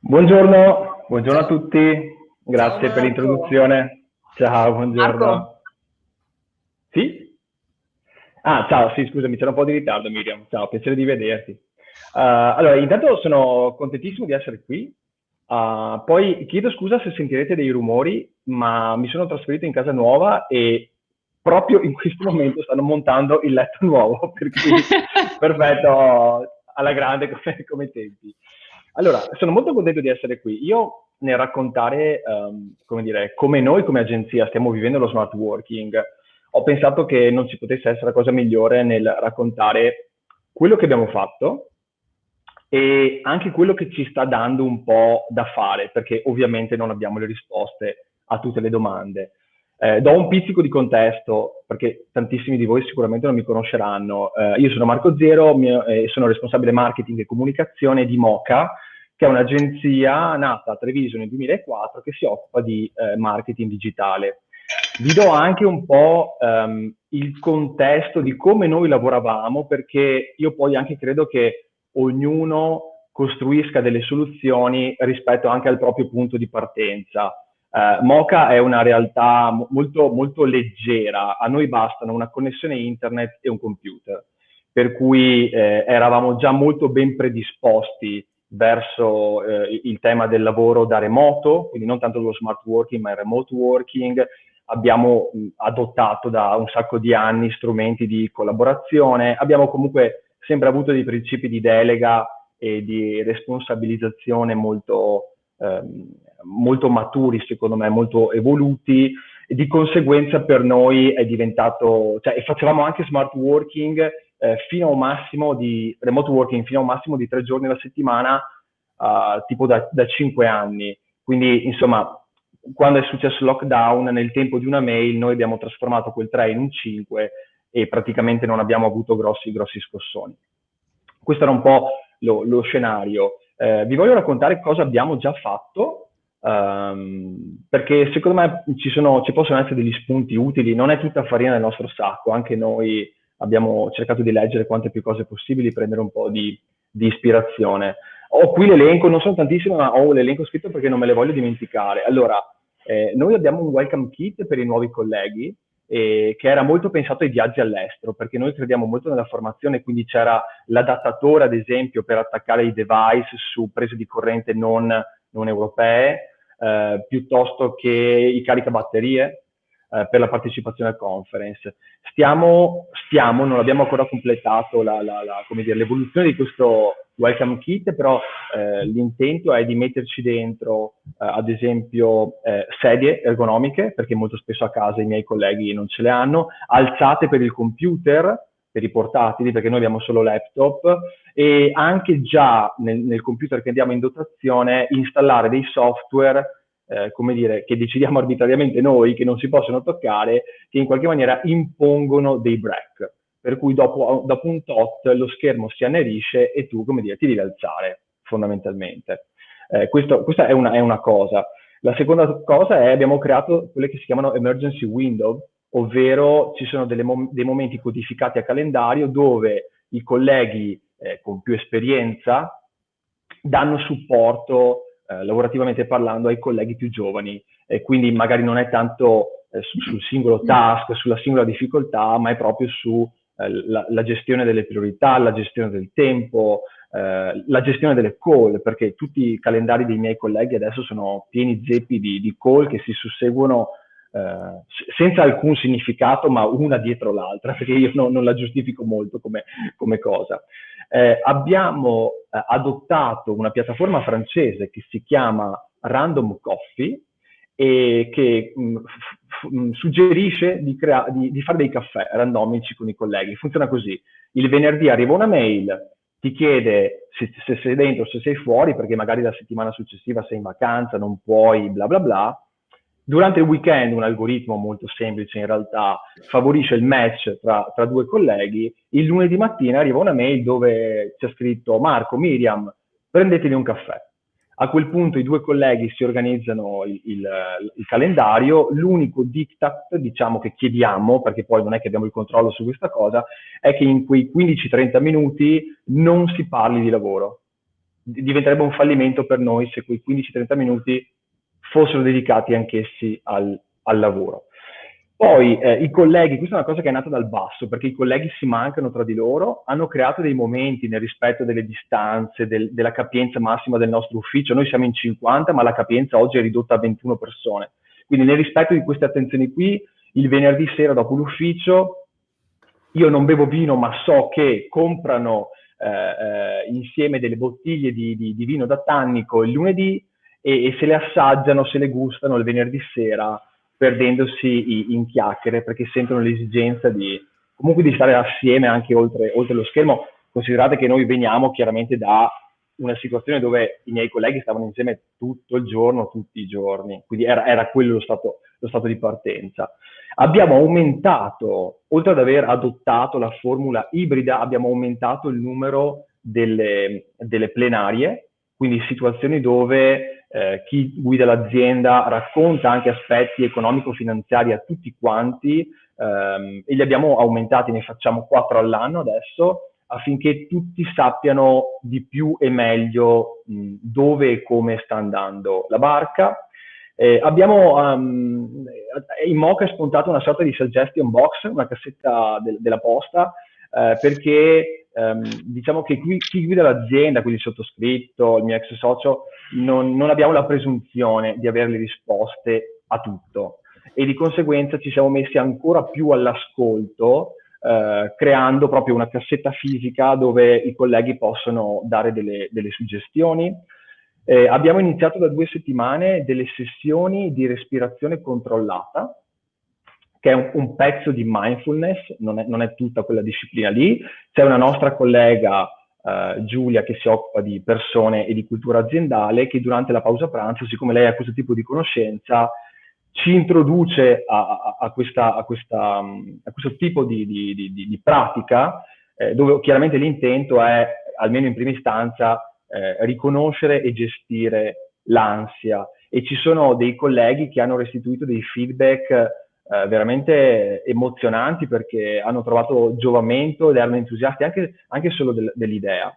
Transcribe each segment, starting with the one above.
Buongiorno, buongiorno a tutti, grazie per l'introduzione. Ciao, buongiorno. Marco. Sì? Ah, ciao, sì, scusami, c'era un po' di ritardo Miriam. Ciao, piacere di vederti. Uh, allora, intanto sono contentissimo di essere qui. Uh, poi chiedo scusa se sentirete dei rumori, ma mi sono trasferito in casa nuova e proprio in questo momento stanno montando il letto nuovo, per cui perfetto, alla grande come, come tempi. Allora, sono molto contento di essere qui. Io nel raccontare, um, come dire, come noi come agenzia stiamo vivendo lo smart working, ho pensato che non ci potesse essere cosa migliore nel raccontare quello che abbiamo fatto e anche quello che ci sta dando un po' da fare, perché ovviamente non abbiamo le risposte a tutte le domande. Eh, do un pizzico di contesto, perché tantissimi di voi sicuramente non mi conosceranno. Eh, io sono Marco Zero e eh, sono responsabile marketing e comunicazione di Moca, che è un'agenzia nata a Treviso nel 2004 che si occupa di eh, marketing digitale. Vi do anche un po' um, il contesto di come noi lavoravamo, perché io poi anche credo che ognuno costruisca delle soluzioni rispetto anche al proprio punto di partenza. Uh, Moca è una realtà molto, molto leggera, a noi bastano una connessione internet e un computer, per cui eh, eravamo già molto ben predisposti verso eh, il tema del lavoro da remoto, quindi non tanto lo smart working ma il remote working. Abbiamo mh, adottato da un sacco di anni strumenti di collaborazione, abbiamo comunque sempre avuto dei principi di delega e di responsabilizzazione molto, ehm, molto maturi, secondo me, molto evoluti e di conseguenza per noi è diventato, cioè facevamo anche smart working eh, fino a un massimo di remote working fino a un massimo di tre giorni alla settimana, uh, tipo da, da cinque anni. Quindi, insomma, quando è successo il lockdown, nel tempo di una mail, noi abbiamo trasformato quel 3 in un 5 e praticamente non abbiamo avuto grossi, grossi scossoni. Questo era un po' lo, lo scenario. Eh, vi voglio raccontare cosa abbiamo già fatto, um, perché secondo me ci, sono, ci possono essere degli spunti utili, non è tutta farina nel nostro sacco, anche noi abbiamo cercato di leggere quante più cose possibili, prendere un po' di, di ispirazione. Ho qui l'elenco, non sono tantissime, ma ho l'elenco scritto perché non me le voglio dimenticare. Allora, eh, noi abbiamo un welcome kit per i nuovi colleghi, eh, che era molto pensato ai viaggi all'estero, perché noi crediamo molto nella formazione, quindi c'era l'adattatore, ad esempio, per attaccare i device su prese di corrente non, non europee, eh, piuttosto che i caricabatterie, eh, per la partecipazione al conference. Stiamo, stiamo non abbiamo ancora completato l'evoluzione di questo welcome kit, però eh, l'intento è di metterci dentro, eh, ad esempio, eh, sedie ergonomiche, perché molto spesso a casa i miei colleghi non ce le hanno, alzate per il computer, per i portatili, perché noi abbiamo solo laptop, e anche già nel, nel computer che andiamo in dotazione installare dei software eh, come dire, che decidiamo arbitrariamente noi, che non si possono toccare, che in qualche maniera impongono dei break. Per cui dopo, dopo un tot lo schermo si annerisce e tu, come dire, ti devi alzare, fondamentalmente. Eh, questo, questa è una, è una, cosa. La seconda cosa è abbiamo creato quelle che si chiamano emergency window, ovvero ci sono mom dei momenti codificati a calendario dove i colleghi eh, con più esperienza danno supporto eh, lavorativamente parlando ai colleghi più giovani e quindi magari non è tanto eh, su, sul singolo task, sulla singola difficoltà, ma è proprio sulla eh, gestione delle priorità, la gestione del tempo, eh, la gestione delle call, perché tutti i calendari dei miei colleghi adesso sono pieni zeppi di, di call che si susseguono Uh, senza alcun significato, ma una dietro l'altra, perché io no, non la giustifico molto come, come cosa. Eh, abbiamo eh, adottato una piattaforma francese che si chiama Random Coffee e che mh, mm, mm, suggerisce di, di, di, fare dei caffè randomici con i colleghi. Funziona così. Il venerdì arriva una mail, ti chiede se, se sei dentro se sei fuori, perché magari la settimana successiva sei in vacanza, non puoi, bla bla bla Durante il weekend un algoritmo molto semplice in realtà favorisce il match tra, tra, due colleghi, il lunedì mattina arriva una mail dove c'è scritto Marco, Miriam, prendetevi un caffè. A quel punto i due colleghi si organizzano il, il, il calendario, l'unico diktat diciamo, che chiediamo, perché poi non è che abbiamo il controllo su questa cosa, è che in quei 15-30 minuti non si parli di lavoro, diventerebbe un fallimento per noi se quei 15-30 minuti fossero dedicati anch'essi al, al lavoro. Poi eh, i colleghi, questa è una cosa che è nata dal basso, perché i colleghi si mancano tra di loro, hanno creato dei momenti nel rispetto delle distanze, del, della capienza massima del nostro ufficio. Noi siamo in 50, ma la capienza oggi è ridotta a 21 persone. Quindi nel rispetto di queste attenzioni qui, il venerdì sera dopo l'ufficio, io non bevo vino, ma so che comprano eh, eh, insieme delle bottiglie di, di, di, vino da tannico il lunedì e, e se le assaggiano, se le gustano il venerdì sera perdendosi in chiacchiere perché sentono l'esigenza di comunque di stare assieme anche oltre, oltre lo schermo. Considerate che noi veniamo chiaramente da una situazione dove i miei colleghi stavano insieme tutto il giorno, tutti i giorni, quindi era, era quello lo stato, lo stato, di partenza. Abbiamo aumentato, oltre ad aver adottato la formula ibrida, abbiamo aumentato il numero delle, delle plenarie, quindi situazioni dove eh, chi guida l'azienda racconta anche aspetti economico-finanziari a tutti quanti ehm, e li abbiamo aumentati, ne facciamo quattro all'anno adesso affinché tutti sappiano di più e meglio mh, dove e come sta andando la barca. Eh, abbiamo um, in Mocha è spuntato una sorta di suggestion box, una cassetta de della posta, eh, perché ehm, diciamo che qui, chi guida l'azienda, quindi il sottoscritto, il mio ex socio, non, non abbiamo la presunzione di avere le risposte a tutto e di conseguenza ci siamo messi ancora più all'ascolto eh, creando proprio una cassetta fisica dove i colleghi possono dare delle, delle suggestioni. Eh, abbiamo iniziato da due settimane delle sessioni di respirazione controllata, che è un, un pezzo di mindfulness, non è, non è, tutta quella disciplina lì. C'è una nostra collega, eh, Giulia, che si occupa di persone e di cultura aziendale, che durante la pausa pranzo, siccome lei ha questo tipo di conoscenza, ci introduce a, a, a, questa, questa, a, questo tipo di, di, di, di pratica, eh, dove chiaramente l'intento è, almeno in prima istanza, eh, riconoscere e gestire l'ansia. E ci sono dei colleghi che hanno restituito dei feedback eh, veramente emozionanti perché hanno trovato giovamento ed erano entusiasti anche, anche solo del, dell'idea.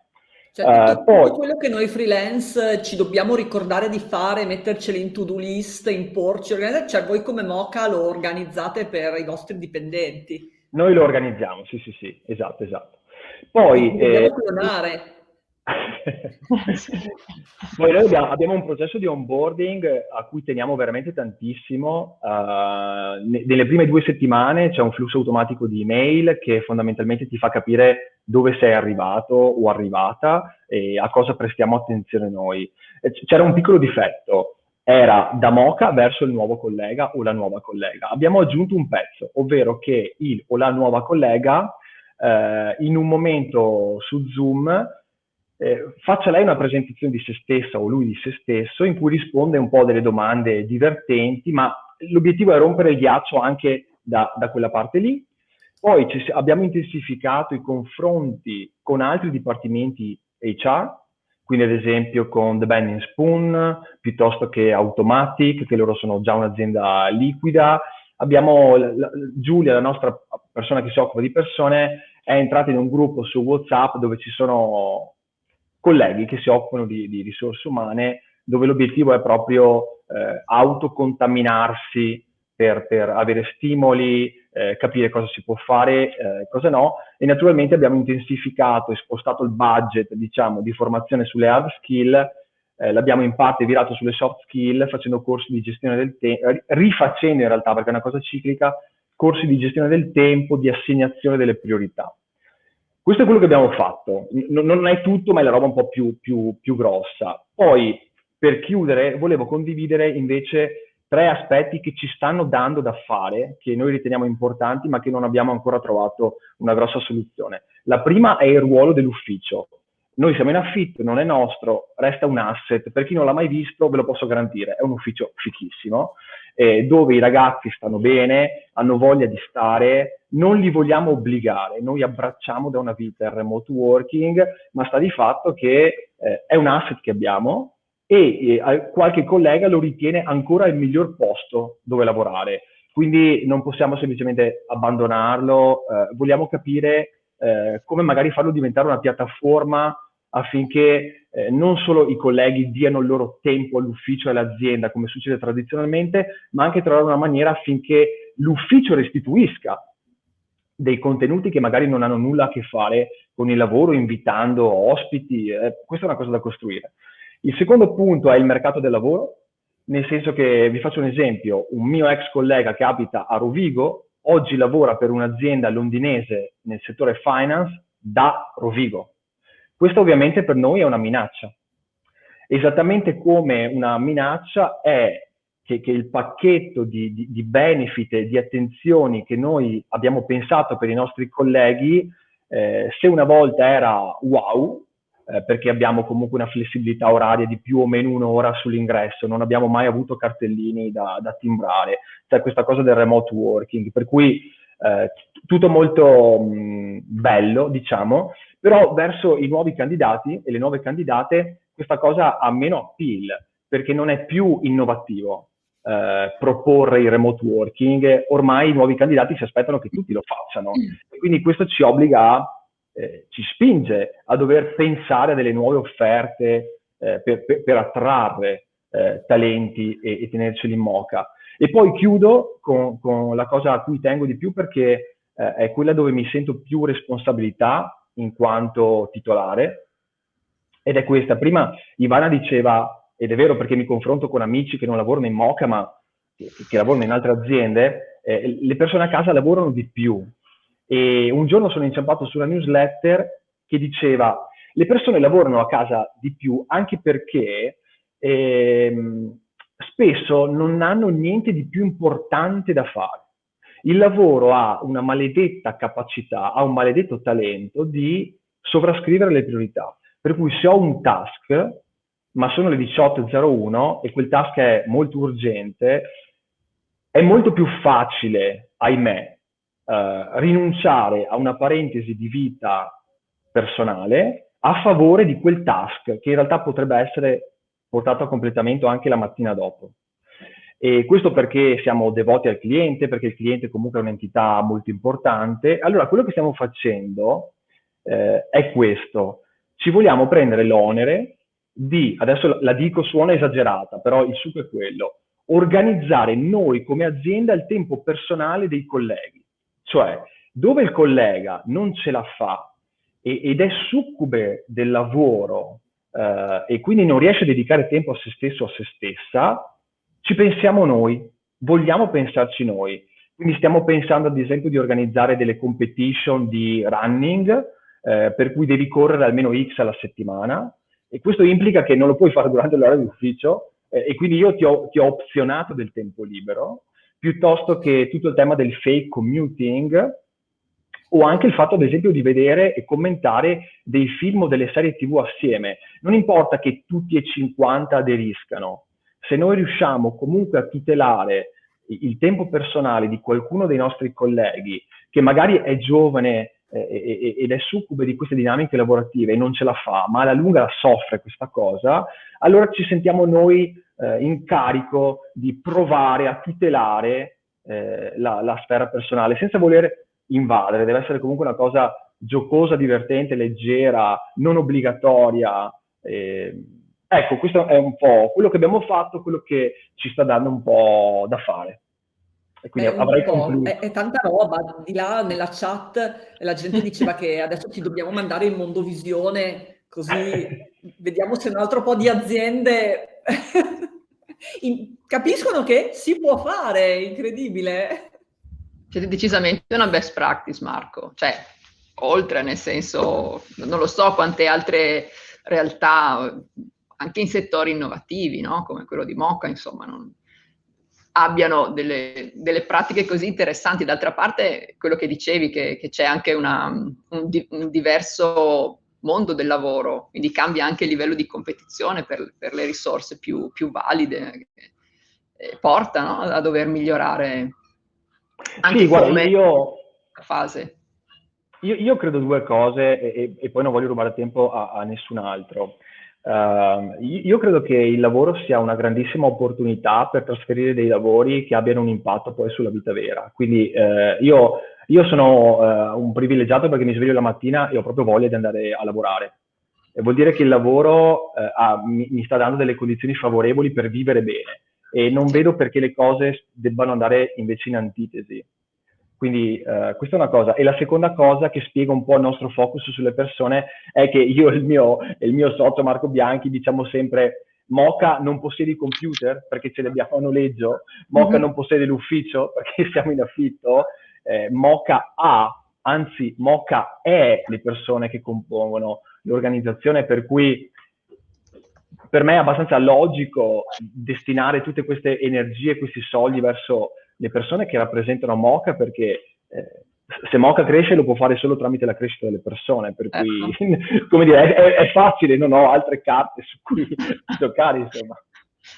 Cioè, tutto, uh, poi, quello che noi freelance ci dobbiamo ricordare di fare, metterceli in to-do list, imporci, cioè voi come Moca lo organizzate per i vostri dipendenti? Noi lo organizziamo, sì, sì, sì, esatto, esatto. Poi... Dobbiamo eh, clonare. Poi noi abbiamo, abbiamo, un processo di onboarding a cui teniamo veramente tantissimo. Uh, nelle prime due settimane c'è un flusso automatico di email che fondamentalmente ti fa capire dove sei arrivato o arrivata e a cosa prestiamo attenzione noi. C'era un piccolo difetto, era da Moca verso il nuovo collega o la nuova collega. Abbiamo aggiunto un pezzo, ovvero che il o la nuova collega eh, in un momento su Zoom eh, faccia lei una presentazione di se stessa o lui di se stesso in cui risponde un po' delle domande divertenti, ma l'obiettivo è rompere il ghiaccio anche da, da quella parte lì. Poi ci, abbiamo intensificato i confronti con altri dipartimenti HR, quindi ad esempio con The Bending Spoon, piuttosto che Automatic, che loro sono già un'azienda liquida. Abbiamo la, Giulia, la nostra persona che si occupa di persone, è entrata in un gruppo su WhatsApp dove ci sono colleghi che si occupano di, di risorse umane, dove l'obiettivo è proprio eh, autocontaminarsi per, per, avere stimoli, eh, capire cosa si può fare, eh, cosa no, e naturalmente abbiamo intensificato e spostato il budget, diciamo, di formazione sulle hard skill, eh, l'abbiamo in parte virato sulle soft skill, facendo corsi di gestione del tempo, rifacendo in realtà, perché è una cosa ciclica, corsi di gestione del tempo, di assegnazione delle priorità. Questo è quello che abbiamo fatto. N non è tutto, ma è la roba un po' più, più, più grossa. Poi, per chiudere, volevo condividere invece tre aspetti che ci stanno dando da fare, che noi riteniamo importanti, ma che non abbiamo ancora trovato una grossa soluzione. La prima è il ruolo dell'ufficio. Noi siamo in affitto, non è nostro, resta un asset. Per chi non l'ha mai visto, ve lo posso garantire, è un ufficio fichissimo eh, dove i ragazzi stanno bene, hanno voglia di stare, non li vogliamo obbligare, noi abbracciamo da una vita il remote working, ma sta di fatto che eh, è un asset che abbiamo e eh, qualche collega lo ritiene ancora il miglior posto dove lavorare. Quindi non possiamo semplicemente abbandonarlo, eh, vogliamo capire eh, come magari farlo diventare una piattaforma affinché eh, non solo i colleghi diano il loro tempo all'ufficio e all'azienda, come succede tradizionalmente, ma anche trovare una maniera affinché l'ufficio restituisca dei contenuti che magari non hanno nulla a che fare con il lavoro, invitando ospiti. Eh, questa è una cosa da costruire. Il secondo punto è il mercato del lavoro, nel senso che vi faccio un esempio, un mio ex collega che abita a Rovigo, oggi lavora per un'azienda londinese nel settore finance da Rovigo. Questo ovviamente per noi è una minaccia. Esattamente come una minaccia è che, che il pacchetto di, di, di, benefit e di attenzioni che noi abbiamo pensato per i nostri colleghi, eh, se una volta era wow, eh, perché abbiamo comunque una flessibilità oraria di più o meno un'ora sull'ingresso, non abbiamo mai avuto cartellini da, da timbrare, c'è questa cosa del remote working, per cui eh, tutto molto mh, bello, diciamo, però verso i nuovi candidati e le nuove candidate questa cosa ha meno appeal, perché non è più innovativo. Eh, proporre il remote working, ormai i nuovi candidati si aspettano che tutti lo facciano. E quindi questo ci obbliga a eh, ci spinge a dover pensare a delle nuove offerte eh, per, per, per, attrarre eh, talenti e, e, tenerceli in moca. E poi chiudo con, con, la cosa a cui tengo di più perché eh, è quella dove mi sento più responsabilità in quanto titolare ed è questa. Prima Ivana diceva, ed è vero perché mi confronto con amici che non lavorano in Moca ma che, che lavorano in altre aziende, eh, le persone a casa lavorano di più, e un giorno sono inciampato su una newsletter che diceva le persone lavorano a casa di più anche perché ehm, spesso non hanno niente di più importante da fare. Il lavoro ha una maledetta capacità, ha un maledetto talento di sovrascrivere le priorità. Per cui se ho un task, ma sono le 18.01 e quel task è molto urgente, è molto più facile, ahimè, eh, rinunciare a una parentesi di vita personale a favore di quel task che in realtà potrebbe essere portato a completamento anche la mattina dopo. E questo perché siamo devoti al cliente, perché il cliente comunque è un'entità molto importante. Allora, quello che stiamo facendo eh, è questo. Ci vogliamo prendere l'onere di, adesso la dico suona esagerata, però il succo è quello, organizzare noi come azienda il tempo personale dei colleghi. Cioè, dove il collega non ce la fa e, ed è succube del lavoro eh, e quindi non riesce a dedicare tempo a se stesso o a se stessa, ci pensiamo noi, vogliamo pensarci noi. Quindi stiamo pensando ad esempio di organizzare delle competition di running, eh, per cui devi correre almeno X alla settimana, e questo implica che non lo puoi fare durante l'ora di ufficio, eh, e quindi io ti ho, ti ho opzionato del tempo libero, piuttosto che tutto il tema del fake commuting o anche il fatto, ad esempio, di vedere e commentare dei film o delle serie TV assieme. Non importa che tutti e 50 aderiscano, se noi riusciamo comunque a tutelare il tempo personale di qualcuno dei nostri colleghi che magari è giovane eh, ed è succube di queste dinamiche lavorative e non ce la fa, ma alla lunga la soffre questa cosa, allora ci sentiamo noi eh, in carico di provare a tutelare eh, la, la, sfera personale senza voler invadere, deve essere comunque una cosa giocosa, divertente, leggera, non obbligatoria. Eh, ecco, questo è un po' quello che abbiamo fatto, quello che ci sta dando un po' da fare. E quindi è avrei concluso. È, è, tanta roba, di là nella chat la gente diceva che adesso ti dobbiamo mandare in mondovisione, così vediamo se un altro po' di aziende in, capiscono che si può fare, incredibile. Siete decisamente una best practice, Marco. Cioè, oltre, nel senso, non lo so quante altre realtà, anche in settori innovativi, no? come quello di Moca, insomma, non, abbiano delle, delle, pratiche così interessanti. D'altra parte, quello che dicevi, che, che c'è anche una, un, un, diverso mondo del lavoro, quindi cambia anche il livello di competizione per, per le risorse più, più valide, eh, porta no? a dover migliorare anche sì, guarda, io, fase. Io, io, credo due cose e, e, poi non voglio rubare tempo a, a nessun altro. Uh, io credo che il lavoro sia una grandissima opportunità per trasferire dei lavori che abbiano un impatto poi sulla vita vera. Quindi uh, io io sono uh, un privilegiato perché mi sveglio la mattina e ho proprio voglia di andare a lavorare. vuol dire che il lavoro ha, mi, mi, sta dando delle condizioni favorevoli per vivere bene e non vedo perché le cose debbano andare invece in antitesi. Quindi eh, questa è una cosa. E la seconda cosa che spiega un po' il nostro focus sulle persone è che io e il mio, il mio socio Marco Bianchi diciamo sempre Moca non possiede i computer perché ce li abbiamo a noleggio, Moca mm-hmm. non possiede l'ufficio perché siamo in affitto, eh, Moca ha, anzi Moca è le persone che compongono l'organizzazione, per cui per me è abbastanza logico destinare tutte queste energie, questi soldi verso le persone che rappresentano Moca perché eh, se Moca cresce lo può fare solo tramite la crescita delle persone, per cui ecco. come dire, è, è, facile, non ho altre carte su cui giocare, insomma.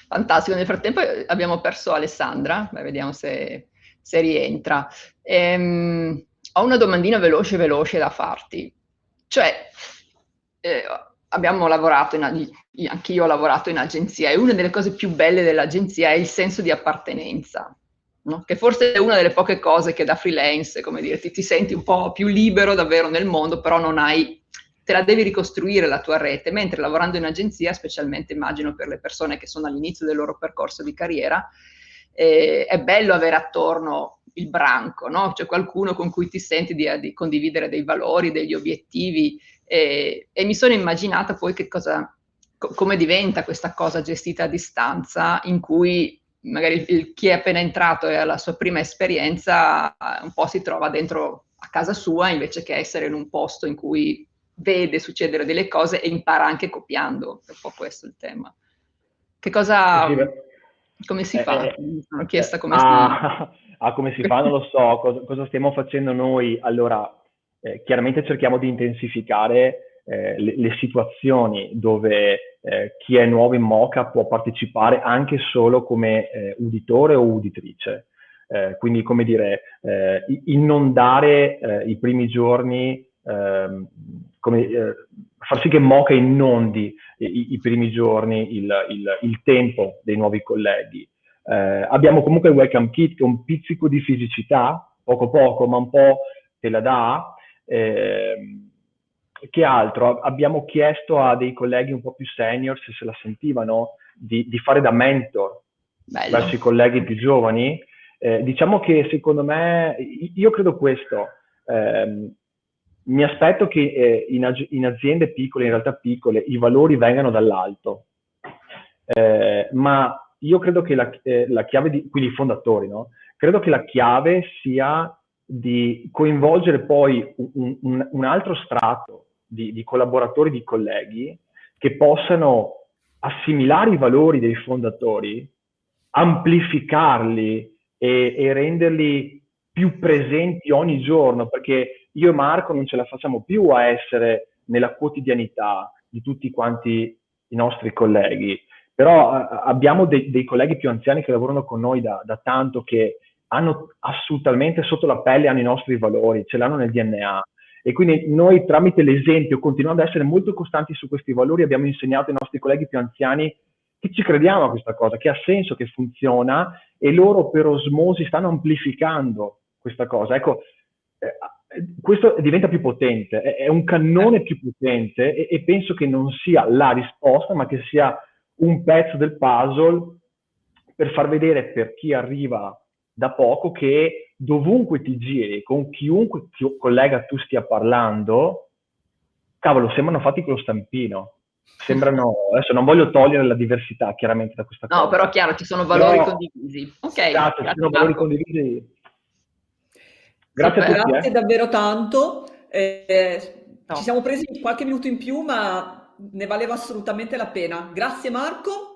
Fantastico, nel frattempo abbiamo perso Alessandra, Beh, vediamo se, se rientra. Ehm, ho una domandina veloce veloce da farti, cioè eh, abbiamo lavorato, in, anche io ho lavorato in agenzia e una delle cose più belle dell'agenzia è il senso di appartenenza no? che forse è una delle poche cose che da freelance, come dire, ti, ti senti un po' più libero davvero nel mondo, però non hai te la devi ricostruire la tua rete, mentre lavorando in agenzia, specialmente immagino per le persone che sono all'inizio del loro percorso di carriera, eh, è bello avere attorno il branco, no? Cioè qualcuno con cui ti senti di, di condividere dei valori, degli obiettivi eh, e mi sono immaginata poi che cosa, co- come diventa questa cosa gestita a distanza in cui magari il, chi è appena entrato e ha la sua prima esperienza un po' si trova dentro a casa sua invece che essere in un posto in cui vede succedere delle cose e impara anche copiando, è un po' questo il tema. Che cosa... Come si fa? Eh, Mi sono chiesta come ah, si... Ah, come si fa? Non lo so. Cosa, cosa stiamo facendo noi? Allora, eh, chiaramente cerchiamo di intensificare eh, le, le, situazioni dove eh, chi è nuovo in Moca può partecipare anche solo come eh, uditore o uditrice. Eh, quindi, come dire, eh, inondare eh, i primi giorni, ehm, come, far sì che Moca inondi i, i primi giorni il, il, il, tempo dei nuovi colleghi. abbiamo comunque il Welcome Kit che è un pizzico di fisicità, poco poco, ma un po' te la dà. Eh, che altro? Abbiamo chiesto a dei colleghi un po' più senior se se la sentivano di, di fare da mentor Bello. verso i colleghi più giovani. Eh, diciamo che secondo me, io credo questo, eh, mi aspetto che eh, in, in, aziende piccole, in realtà piccole, i valori vengano dall'alto, eh, ma io credo che la, eh, la chiave, di, quindi i fondatori, no? credo che la chiave sia di coinvolgere poi un, un, un altro strato di, di collaboratori, di colleghi che possano assimilare i valori dei fondatori, amplificarli e, e, renderli più presenti ogni giorno, perché io e Marco non ce la facciamo più a essere nella quotidianità di tutti quanti i nostri colleghi, però abbiamo dei, dei, colleghi più anziani che lavorano con noi da, da tanto che hanno assolutamente sotto la pelle hanno i nostri valori, ce l'hanno nel DNA e quindi noi tramite l'esempio, continuando ad essere molto costanti su questi valori, abbiamo insegnato ai nostri colleghi più anziani che ci crediamo a questa cosa, che ha senso, che funziona e loro per osmosi stanno amplificando questa cosa. Ecco, eh, questo diventa più potente, è, un cannone più potente e, e penso che non sia la risposta, ma che sia un pezzo del puzzle per far vedere per chi arriva da poco che dovunque ti giri, con chiunque collega tu stia parlando, cavolo, sembrano fatti con lo stampino. Sembrano, adesso non voglio togliere la diversità chiaramente da questa no, cosa. No, però chiaro, ci sono valori però, condivisi. Ok. Esatto, ci sono valori condivisi. Grazie Super, a tutti. Grazie eh. davvero tanto. Eh, no. Ci siamo presi qualche minuto in più, ma ne valeva assolutamente la pena. Grazie Marco.